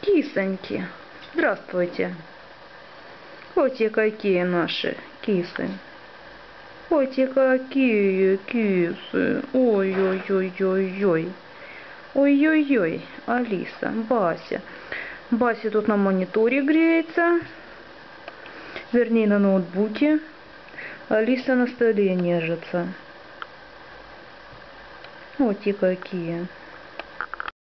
Кисоньки, здравствуйте. Вот и какие наши кисы. Вот и какие кисы. Ой-ой-ой-ой-ой. Ой-ой-ой, Алиса, Бася. Бася тут на мониторе греется. Вернее, на ноутбуке. Алиса на столе нежится. Вот и какие.